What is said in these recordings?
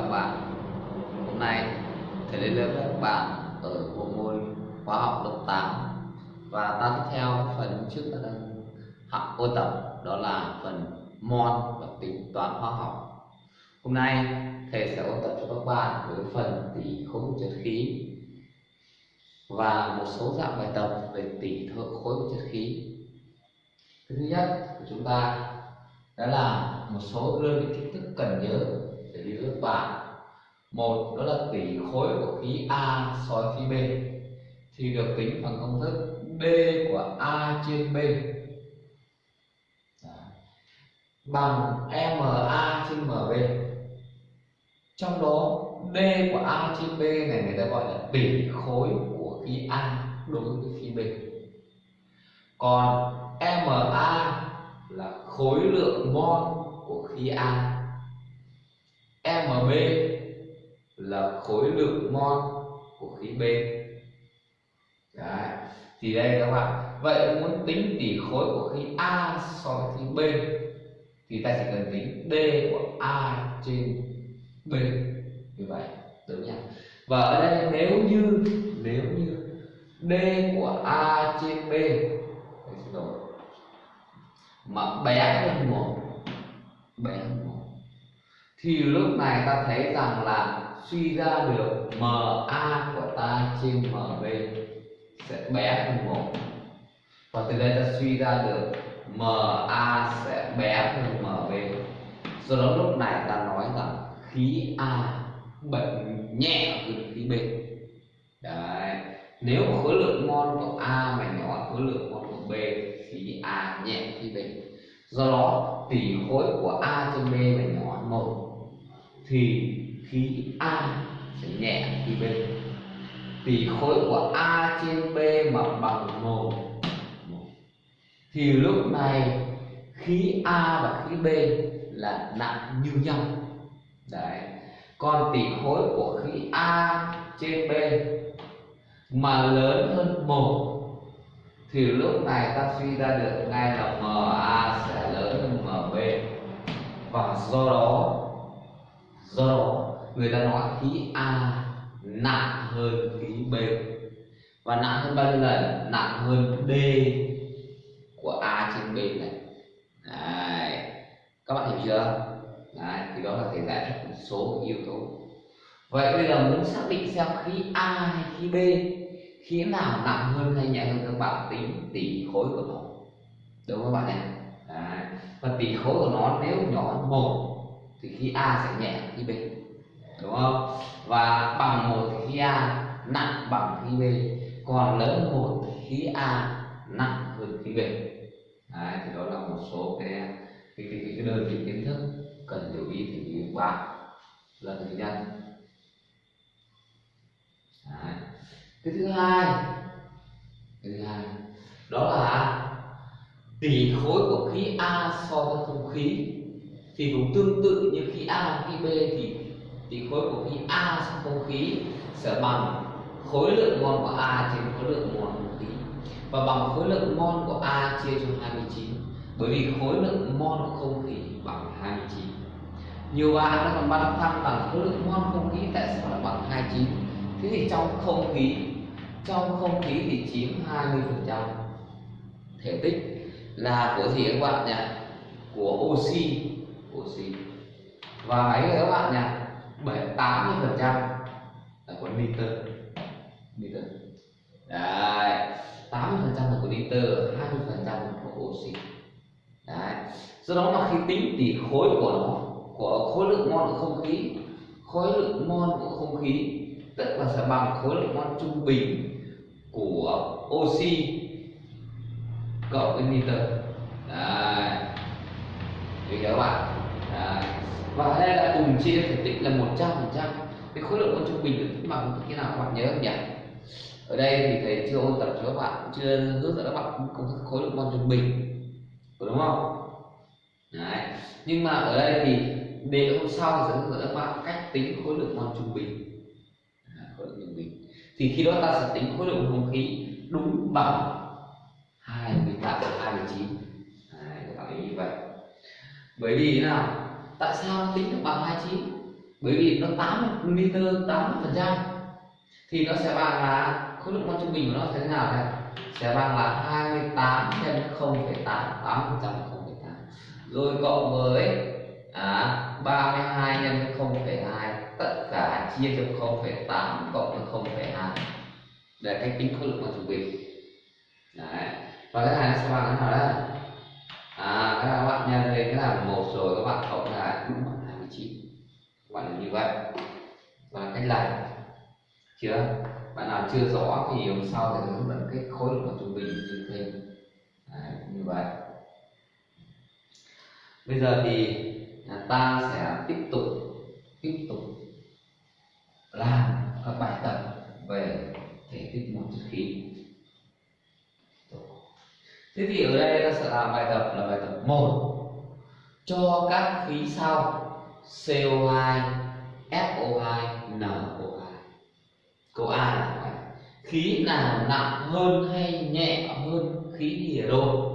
các bạn. Hôm nay, thầy lên lớp các bạn ở bộ môn khóa học lớp 8 Và ta tiếp theo phần trước ta đang học ôn tập, đó là phần môn và tính toán hóa học. Hôm nay, thầy sẽ ôn tập cho các bạn với phần tỷ khối của chất khí và một số dạng bài tập về tỷ thợ khối của chất khí. Thứ nhất của chúng ta đó là một số đơn vị kiến thức cần nhớ để đi ước bản một, đó là tỷ khối của khí A so với khí B. Thì được tính bằng công thức D của A trên B. Bằng MA trên MB trong đó, D của A trên B này người ta gọi là tỷ khối của khí A đối với khí B. Còn MA là khối lượng mol của khí A. MB là khối lượng mol của khí B. Đấy. thì đây các bạn. Vậy muốn tính tỷ khối của khí A so với khí B, thì ta chỉ cần tính D của A trên B. Như vậy, đúng nhỉ? Và ở đây, nếu như nếu như D của A trên B xin lỗi, mà bé hơn một, bé hơn một thì lúc này ta thấy rằng là suy ra được MA của ta trên MB sẽ bé hơn một. Và từ đây ta suy ra được MA sẽ bé hơn MB do đó lúc này ta nói rằng khí A bệnh nhẹ hơn khí B. Đấy, nếu khối lượng mol của A mà nhỏ khối lượng mol của B khí A nhẹ khí B. Do đó tỷ khối của A trên B mà nhỏ hơn một thì khí A sẽ nhẹ khí B. Tỷ khối của A trên B mà bằng một thì lúc này khí A và khí B là nặng như nhau. Đấy. Còn tỷ khối của khí A trên B mà lớn hơn một, thì lúc này ta suy ra được ngay là MA sẽ lớn hơn MB và do đó do đó, người ta nói khí A nặng hơn khí B. Và nặng hơn bao nhiêu lần? Nặng hơn D của A trên B này. Đấy. các bạn hiểu chưa? Đấy. thì đó là thể giải thích một số yếu tố. Vậy bây giờ muốn xác định xem khí A hay khí B, khí nào nặng hơn hay nhẹ hơn các bạn? Tính tỷ khối của nó. Đúng không các bạn nhỉ? Đấy. và tỷ khối của nó nếu nhỏ hơn một thì khi A sẽ nhẹ khi B đúng không? Và bằng một thì khi A nặng bằng khi B còn lớn một thì khí A nặng hơn khí B. Đấy, thì đó là một số cái cái cái, cái đơn vị kiến thức cần lưu ý thì các bạn lần thứ nhất Đấy. cái thứ hai cái thứ hai đó là tỷ khối của khí A so với không khí thì cũng tương tự như khi A khi B thì thì khối của khí A trong không khí sẽ bằng khối lượng mol của A trên khối lượng mol của khí. Và bằng khối lượng mol của A chia cho 29 bởi vì khối lượng mol của không khí bằng 29 nhiều bạn đã còn băn khoăn bằng khối lượng mol không khí tại sao lại bằng 29 thế thì trong không khí, trong không khí thì chiếm 20 phần trăm. Thể tích là của gì các bạn nhỉ? Của oxy và mấy người các bạn nhỉ? Bảy tám mươi phần trăm là của nitơ nitơ đấy. tám mươi phần trăm là của nitơ hai mươi phần trăm là của oxy. Đấy. Do đó mà khi tính tỷ khối của nó, của khối lượng mol của không khí, khối lượng mol của không khí, tức là sẽ bằng khối lượng mol trung bình của oxy cộng với nitơ đấy. Hiểu chưa các bạn đấy. và ở đây là cùng chia thể tích là 100 phần trăm. Cái khối lượng mol trung bình được bằng thế nào các bạn nhớ không nhỉ? Ở đây thì thầy chưa ôn tập cho các bạn chưa hướng dẫn các bạn công thức khối lượng mol trung bình. Đúng không? Đấy. Nhưng mà ở đây thì để hôm sau thì sẽ hướng dẫn các bạn cách tính khối lượng mol trung bình. À, khối lượng trung bình. Thì khi đó ta sẽ tính khối lượng không khí đúng bằng 28 29 Đấy, các bạn ý như vậy bởi vì thế nào? Tại sao nó tính được bằng 29 bởi vì nó 8 liter 80 phần trăm. Thì nó sẽ bằng là khối lượng mol trung bình của nó sẽ thế nào đây? Sẽ bằng là 28 nhân 0,8 8 phần trăm 0,8 rồi cộng với à, 32 nhân 0,2 tất cả chia cho 0,8 cộng với 0,2 để cách tính khối lượng mol trung bình. Đấy. Và cái này nó sẽ bằng cái nào đấy à các bạn nhân lên cái là một rồi các bạn cộng lại đúng bằng 29 các bạn là như vậy. Và cách làm. Chưa? Bạn nào chưa rõ thì hôm sau thì hướng dẫn cái khối lượng trung bình như thế, Đấy, như vậy. Bây giờ thì ta sẽ tiếp tục tiếp tục làm các bài tập về thể tích một chất khí thế thì ở đây ta sẽ làm bài tập là bài tập một. Cho các khí sau CO2 SO2 NO2 câu A là vậy khí nào nặng hơn hay nhẹ hơn khí hydro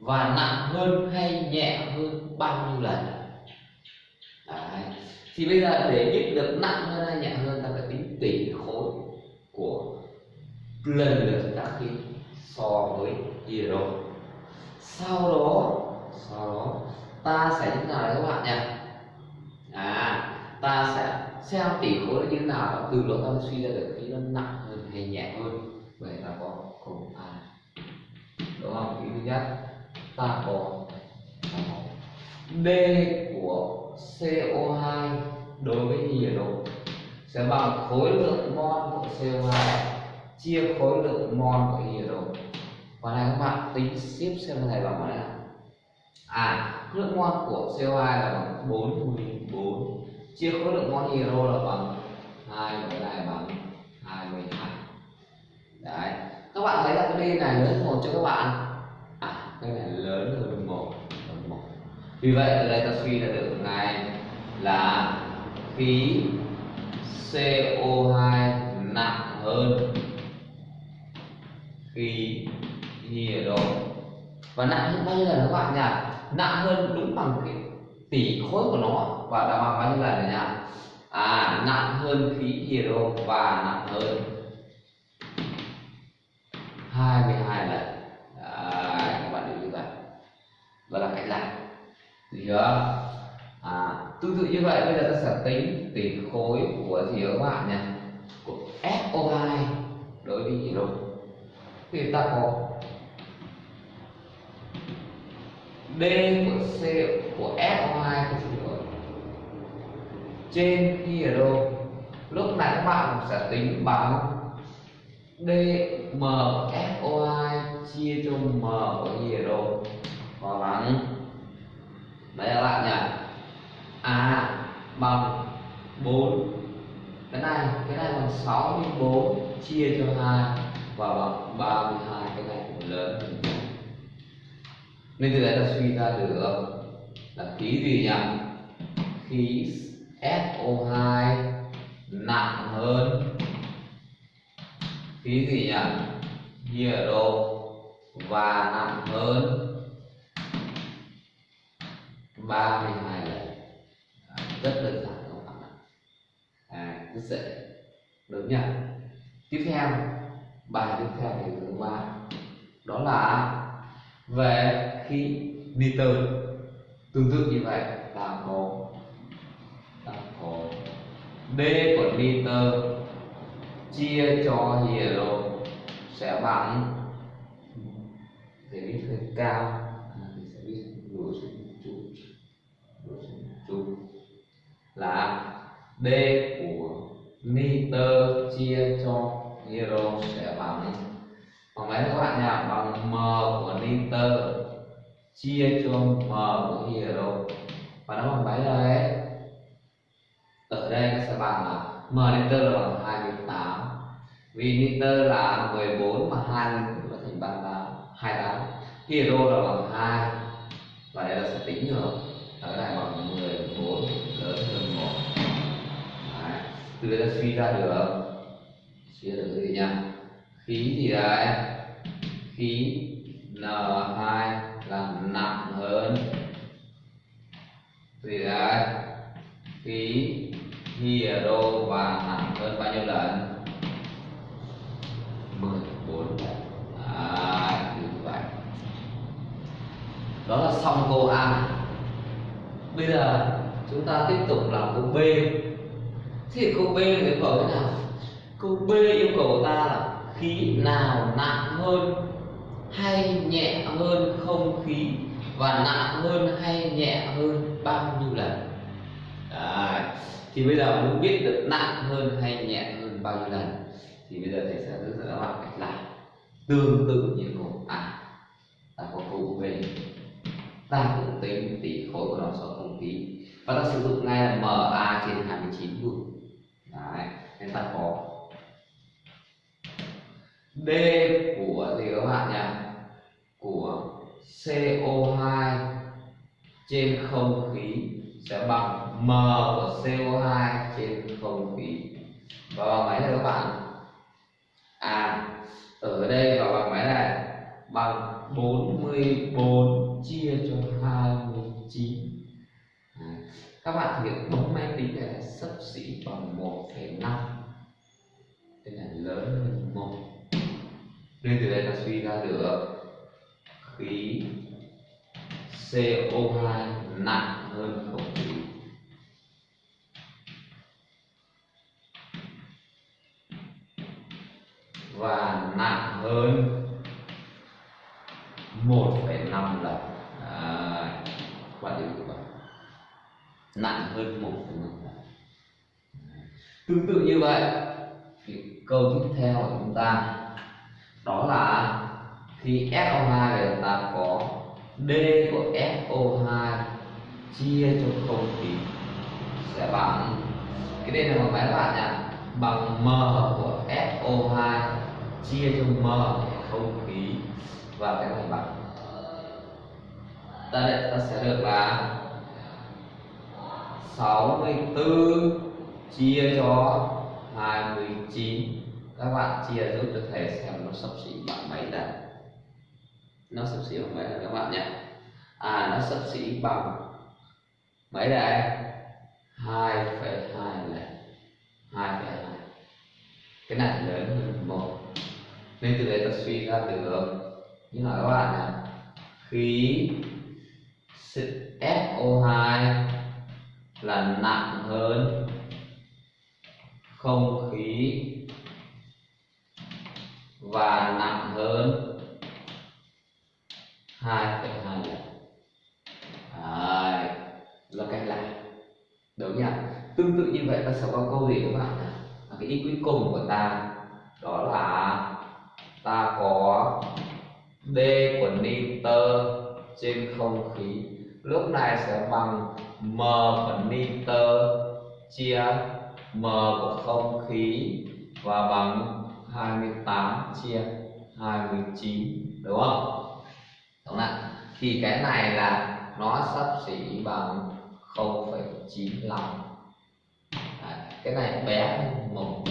và nặng hơn hay nhẹ hơn bao nhiêu lần? Đấy. thì bây giờ để biết được nặng hơn hay nhẹ hơn, ta phải tính tỷ khối của lần lượt các khí so với hydro sau đó sau đó, ta sẽ như nào đấy các bạn nhỉ? À ta sẽ xem tỷ khối như thế nào từ đó ta suy ra được khí nó nặng hơn hay nhẹ hơn. Vậy là có cùng. a. Đúng không? Ý thứ nhất, ta có d của CO2 đối với nhiệt độ sẽ bằng khối lượng mol của CO2 chia khối lượng mol của nhiệt độ và này các bạn, tính tiếp xem này bằng mấy nào? À khối lượng mol của CO2 là bằng 44 chia khối lượng mol hydro là bằng hai, cái này bằng 22 đấy. Các bạn thấy là cái d này lớn một cho các bạn. À cái này lớn hơn một hơn một. Vì vậy ở đây ta suy ra được này là khí CO2 nặng hơn khí hydro và nặng hơn bao nhiêu lần các bạn nhỉ? Nặng hơn đúng bằng cái tỷ khối của nó. Và đã bằng bao nhiêu lần nhỉ? À nặng hơn khí hydro và nặng hơn 22 lần. Đấy, các bạn hiểu như vậy và là cách làm. Được chưa? À, tương tự như vậy bây giờ ta sẽ tính tỷ khối của gì các bạn nhỉ? Của SO2 đối với hydro thì ta có D của C của SO2 của xin lỗi trên khi ở đâu lúc này các bạn sẽ tính bằng DM SO2 chia cho M của gì ở đâu và bằng đấy các bạn nhỉ? A bằng 4 cái này cái này bằng 64 chia cho 2 và bằng 32 cái này cũng lớn hơn nên từ đấy ta suy ra được là khí gì nhỉ? Khí SO2 nặng hơn. Khí gì nhỉ? Hydro và nặng hơn. 32 lần. Rất đơn giản các bạn ạ? À, rất dễ. Được nhỉ? Tiếp theo bài tiếp theo thì thứ ba. Đó là về khí nitơ tương tự như vậy ta có ta có d của nitơ chia cho hydro sẽ bằng để biết hơi cao thì sẽ biết lùi xuống chút lùi xuống chút là d của nitơ chia cho hydro sẽ bằng bằng mấy các bạn nhỉ? Bằng m của nitơ chia cho m của hero và nó bằng mấy đây ở đây nó sẽ bằng là m liter là bằng 28 vì liter là 14 mà 2 là thành 38 28 hero là bằng 2 và đây là sẽ tính được ở đây bằng 14 lớn hơn 1 Đấy. từ đây ta suy ra được suy ra được gì nhỉ? Khí thì đây khí N2 là nặng hơn. Thì là khí hydro và nặng hơn bao nhiêu lần? 14 lần. À, như vậy. Đó là xong câu A. Bây giờ chúng ta tiếp tục làm câu B. Thì câu B yêu cầu thế nào? Câu B yêu cầu ta là khí nào nặng hơn? Hay nhẹ hơn không khí và nặng hơn hay nhẹ hơn bao nhiêu lần Đấy. thì bây giờ muốn biết được nặng hơn hay nhẹ hơn bao nhiêu lần thì bây giờ thầy sẽ hướng dẫn các bạn cách làm tương tự như câu A ta có câu B ta cũng tính tỷ khối của nó so không khí và ta sử dụng ngay là MA trên 29 luôn Đấy. nên ta có D của gì các bạn nhỉ của CO2 trên không khí sẽ bằng M của CO2 trên không khí. Và bằng mấy này các bạn. À ở đây và bằng mấy này bằng 44 chia cho 29 à, các bạn thực hiện bấm máy tính này sấp xỉ bằng 1,5 đây là lớn hơn một. Nên từ đây ta suy ra được khí CO2 nặng hơn không khí. Và nặng hơn 1,5 lần. À, bạn. Hiểu nặng hơn 1,5 lần. Tương tự như vậy thì câu tiếp theo của chúng ta đó là thì SO2 thì ta có D của SO2 chia cho không khí sẽ bằng, cái đây là bằng mấy bạn nhỉ bằng M của SO2 chia cho M không khí và cái này bằng. Ta đây, ta sẽ được là 64 chia cho 29 các bạn chia giúp được thầy xem nó sắp xỉ bằng mấy đây nó sắp xỉ bằng mấy rồi các bạn nhé. À nó sắp xỉ bằng mấy đây. 2,2 lần 2,2 cái này lớn hơn một. Nên từ đấy ta suy ra được. Như là các bạn này khí SO2 là nặng hơn không khí và nặng hơn 2,2 lần Đấy, là cách lại. Đúng nhỉ tương tự như vậy ta sẽ có câu gì các bạn à, cái ý cuối cùng của ta đó là ta có d của nitơ trên không khí. Lúc này sẽ bằng m của nitơ chia m của không khí và bằng 28 chia 29 đúng không? Đúng không Thì cái này là nó sắp xỉ bằng 0,95 lần cái này bé hơn một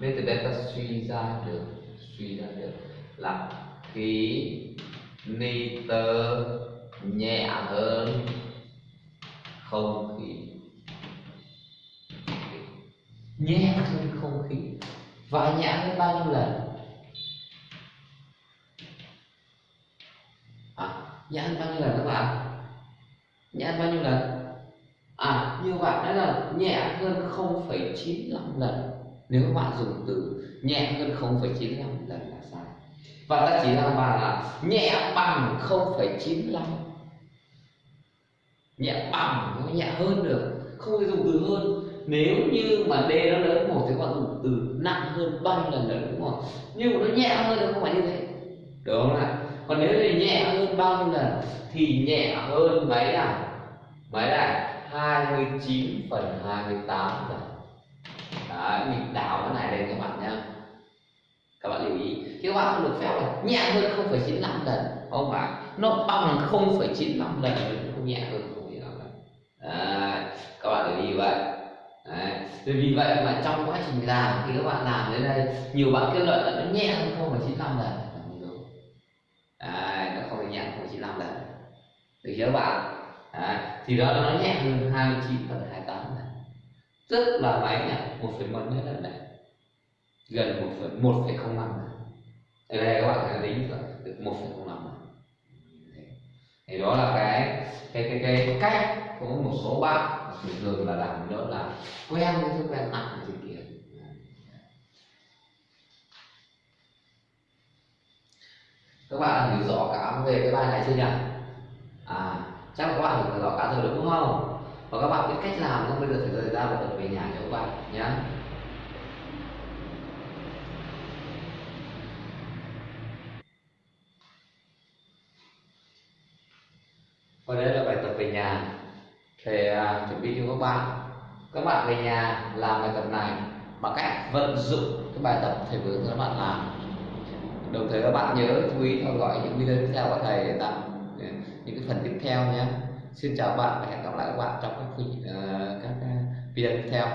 nên từ đây ta suy ra được suy ra được là khí nitơ nhẹ hơn không khí. Nhẹ hơn không khí. Và nhẹ hơn bao nhiêu lần? À, ăn bao nhiêu lần các bạn? Nhẹ ăn bao nhiêu lần? À như vậy đó là nhẹ hơn 0,95 lần. Nếu các bạn dùng từ nhẹ hơn 0,95 lần là sai. Và ta chỉ ra bài là nhẹ bằng 0,95 nhẹ bằng nó nhẹ hơn được. Không thể dùng từ hơn. Nếu như mà d nó lớn một thì các bạn dùng từ nặng hơn bao nhiêu lần lớn đúng không nhưng mà nó nhẹ hơn thì không phải như thế. Đúng không ạ? Còn nếu thì nhẹ hơn bao nhiêu lần thì nhẹ hơn mấy à mấy này 29 phần 28 lần. Đấy, mình đảo cái này lên các bạn nhá. Các bạn lưu ý. Chứ các bạn không được phép là nhẹ hơn 0,95 lần. Không phải. Nó bằng 0,95 lần cũng không nhẹ hơn 0,95 lần. Đấy, các bạn lưu ý vậy. Đấy. vì vậy mà trong quá trình làm thì các bạn làm đến đây nhiều bạn kết luận là nó nhẹ hơn 0,95 lần là không đúng Đấy, nó không nhẹ 0,95 lần nhớ bạn à, thì đó nó nhẹ hơn 29 phần 28 này. Rất là máy nhỉ một phần một nhất là này. Gần một phần một phẩy không năm ở đây các bạn sẽ tính được một phẩy không năm thì đó là cái cái cái cái cách có một số bạn thường thường là làm đó là quen với thói quen nặng trên kia. Các bạn hiểu rõ cả về cái bài này chưa nhỉ? À chắc là các bạn hiểu rõ cả rồi đúng không? Và các bạn biết cách làm không? Bây giờ phải rời ra và tập về nhà cho các bạn nhé và đây là bài tập về nhà. Để uh, à, chuẩn bị cho các bạn. Các bạn về nhà làm bài tập này bằng cách vận dụng cái bài tập thầy vừa hướng các bạn làm. Đồng thời các bạn nhớ chú ý theo dõi những video tiếp theo của thầy để tặng những cái phần tiếp theo nhé. Xin chào bạn và hẹn gặp lại các bạn trong các, uh, các ờ, video tiếp theo.